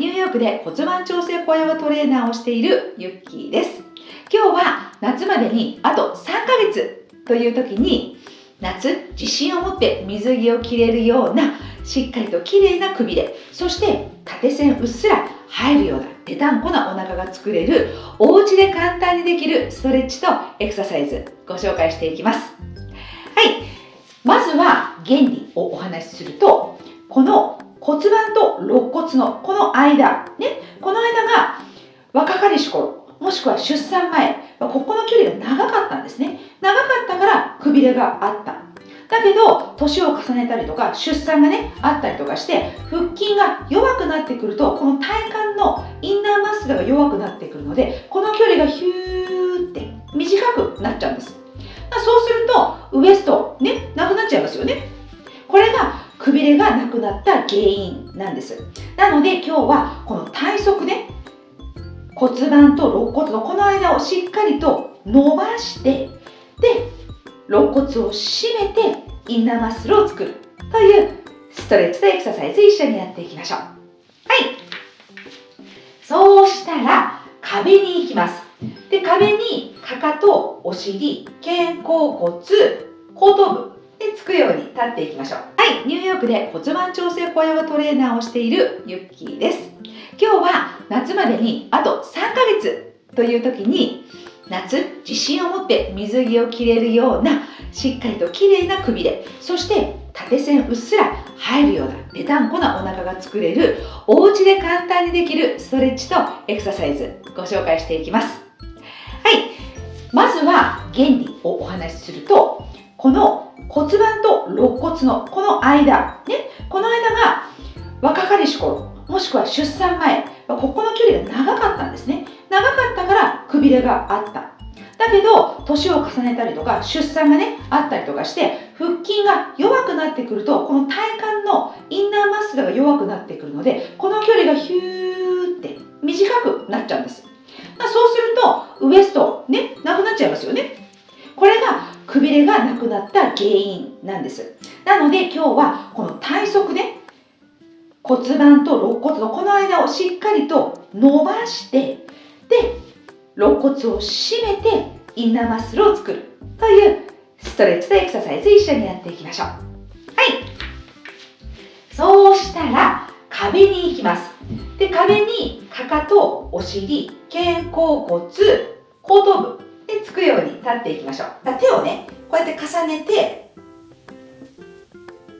ニューヨークで骨盤調整小ヨガトレーナーをしているユッキーです。今日は夏までにあと3ヶ月という時に夏自信を持って水着を着れるようなしっかりと綺麗なくびれそして縦線うっすら入るようなぺたんこなお腹が作れるお家で簡単にできるストレッチとエクササイズご紹介していきますはいまずは原理をお話しするとこの骨盤と肋骨のこの間ねこの間が若かりし頃もしくは出産前ここの距離が長かったんですね。長かったからくびれがあった。だけど年を重ねたりとか出産がねあったりとかして腹筋が弱くなってくるとこの体幹のインナーマッスルが弱くなってくるのでこの距離がヒューって短くなっちゃうんです。そうするとウエストねなくなっちゃいますよね。これがくびれがなくなった原因なんです。なので今日はこの体側ね骨盤と肋骨のこの間をしっかりと伸ばしてで肋骨を締めてインナーマッスルを作る。というストレッチとエクササイズ一緒にやっていきましょう。はい。そうしたら壁に行きます。で壁にかかとお尻肩甲骨後頭部でつくように立っていきましょう。はいニューヨークで骨盤調整小ヨトレーナーをしているユッキーです。今日は夏までにあと3ヶ月という時に夏自信を持って水着を着れるようなしっかりと綺麗なくびれそして縦線うっすら入るようなぺたんこなお腹が作れるお家で簡単にできるストレッチとエクササイズご紹介していきます。はいまずは原理をお話しするとこの骨盤と肋骨のこの間ねこの間が若かりし頃もしくは出産前ここの距離が長かったんですね。長かったからくびれがあった。だけど年を重ねたりとか出産がねあったりとかして腹筋が弱くなってくるとこの体幹のインナーマッスルが弱くなってくるのでこの距離がヒューって短くなっちゃうんです。まそうするとウエストねなくなっちゃいますよね。これがくびれがなくなった原因なんです。なので今日はこの体側ね骨盤と肋骨のこの間をしっかりと伸ばしてで肋骨を締めてインナーマッスルを作るというストレッチとエクササイズ一緒にやっていきましょう。はい。そうしたら壁に行きます。で壁にかかとお尻肩甲骨後頭部でつくように立っていきましょう。手をねこうやって重ねて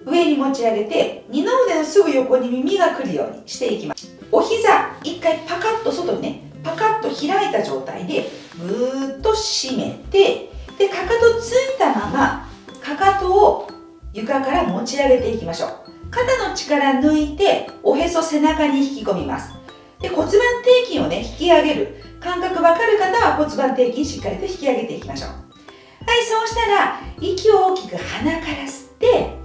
上に持ち上げて二の腕のすぐ横に耳が来るようにしていきます。お膝一回パカッと外にねパカッと開いた状態でぐーっと締めてでかかとついたままかかとを床から持ち上げていきましょう。肩の力抜いておへそ背中に引き込みます。で骨盤底筋をね引き上げる。感覚わかる方は骨盤底筋しっかりと引き上げていきましょう。はいそうしたら息を大きく鼻から吸ってで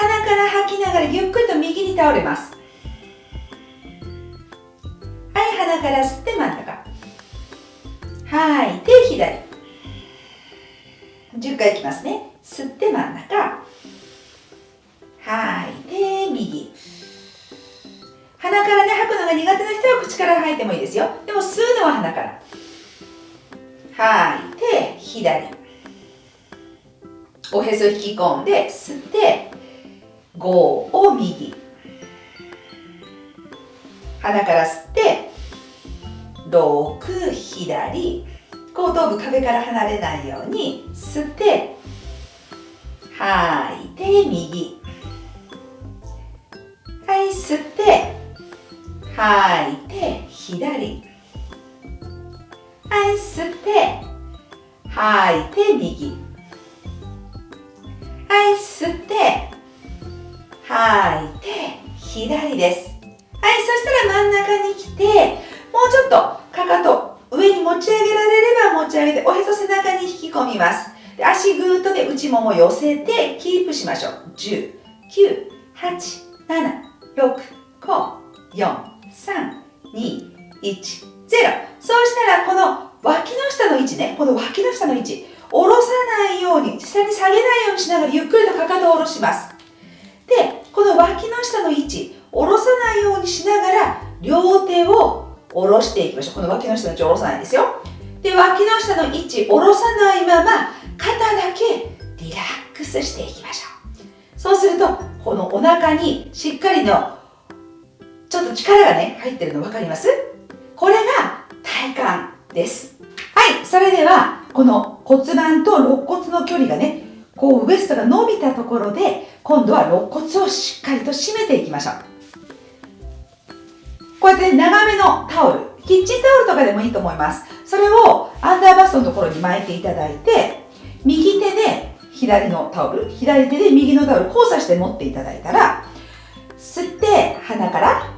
鼻から吐きながらゆっくりと右に倒れます。はい鼻から吸って真ん中。はい手左。10回いきますね。鼻からね吐くのが苦手な人は口から吐いてもいいですよ。でも吸うのは鼻から。はい手左。おへそ引き込んで吸って5を右。鼻から吸って6左。後頭部壁から離れないように吸って吐いて右。はい吸って吐いて左。はい吸って吐いて右。はい吸って吐いて左です。はいそしたら真ん中に来てもうちょっとかかと上に持ち上げられれば持ち上げておへそ背中に引き込みます。で足ぐーっとで内もも寄せてキープしましょう。10 9 8 7 6 5 4 3 2 1 0そうしたらこの脇の下の位置ねこの脇の下の位置下ろさないように下に下げないようにしながらゆっくりとかかとを下ろします。でこの脇の下の位置下ろさないようにしながら両手を下ろしていきましょう。この脇の下の位置下ろさないですよ。で脇の下の位置下ろさないまま肩だけリラックスしていきましょう。そうするとこのお腹にしっかりのちょっと力がね入ってるの分かります？これが体幹です。はいそれではこの骨盤と肋骨の距離がねこうウエストが伸びたところで今度は肋骨をしっかりと締めていきましょう。こうやって長めのタオルキッチンタオルとかでもいいと思います。それをアンダーバストのところに巻いていただいて右手で左のタオル左手で右のタオル交差して持っていただいたら吸って鼻から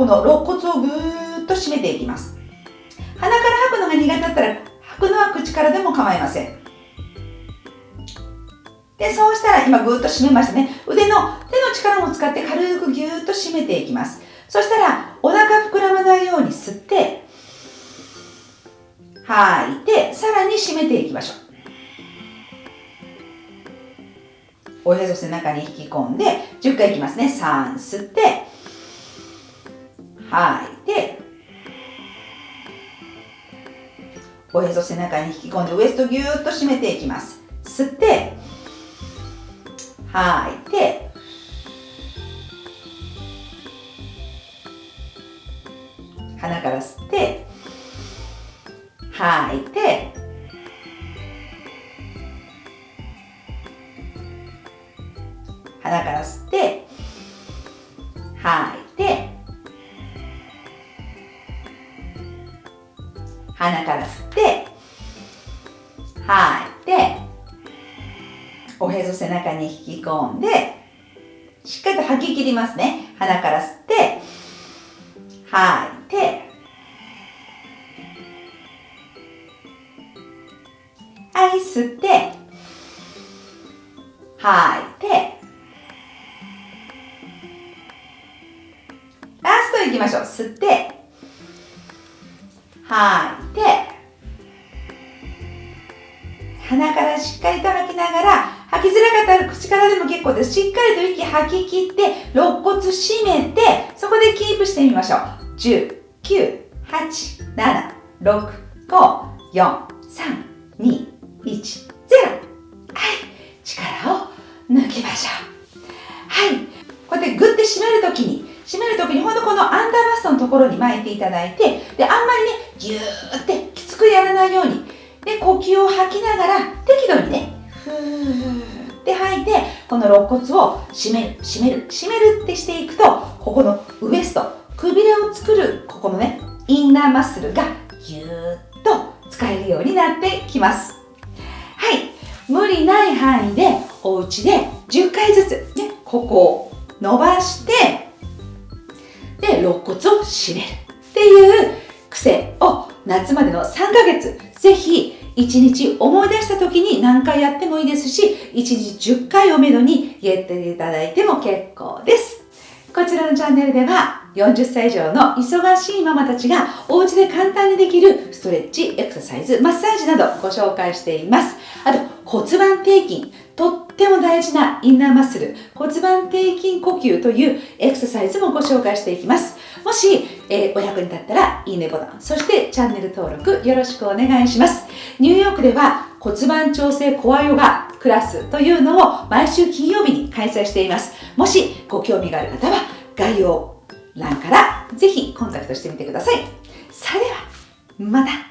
この肋骨をぐーっと締めていきます。鼻から吐くのが苦手だったら吐くのは口からでも構いません。でそうしたら今ぐーっと締めましたね。腕の手の力も使って軽くぎゅーっと締めていきます。そしたらお腹膨らまないように吸って吐いてさらに締めていきましょう。おへそ背中に引き込んで10回いきますね。3吸って吐い。ておへそ背中に引き込んでウエストぎゅーっと締めていきます。吸って吐いて鼻から吸って吐いて鼻から吸って鼻から吸って吐いておへそ背中に引き込んでしっかりと吐き切りますね。鼻から吸って吐いてはい吸って吐いてラストいきましょう。吸って吐いて。鼻からしっかりと吐きながら吐きづらかったら口からでも結構です。しっかりと息吐き切って肋骨締めてそこでキープしてみましょう。10 9 8 7 6 5 4 3 2 1 0はい。力を抜きましょう。はい。こうやってグッて締めるときに締めるときにほんとこのアンダーバストのところに巻いていただいてであんまりねぎゅーってきつくやらないようにで呼吸を吐きながら適度にね。ふーって吐いてこの肋骨を締める締める締めるってしていくとここのウエストくびれを作るここのねインナーマッスルがぎゅーっと使えるようになってきます。はい。無理ない範囲でお家で10回ずつねここを伸ばしてで肋骨を締めるっていう癖を夏までの3ヶ月ぜひ1日思い出した時に何回やってもいいですし1日10回をめどにやっていただいても結構ですこちらのチャンネルでは40歳以上の忙しいママたちがお家で簡単にできるストレッチ、エクササイズ、マッサージなどご紹介しています。あと骨盤底筋、とっても大事なインナーマッスル、骨盤底筋呼吸というエクササイズもご紹介していきます。もし、えー、お役に立ったらいいねボタン、そしてチャンネル登録よろしくお願いします。ニューヨークでは骨盤調整コアヨガクラスというのを毎週金曜日に開催しています。もしご興味がある方は概要欄からぜひコンタクトしてみてください。それでは、また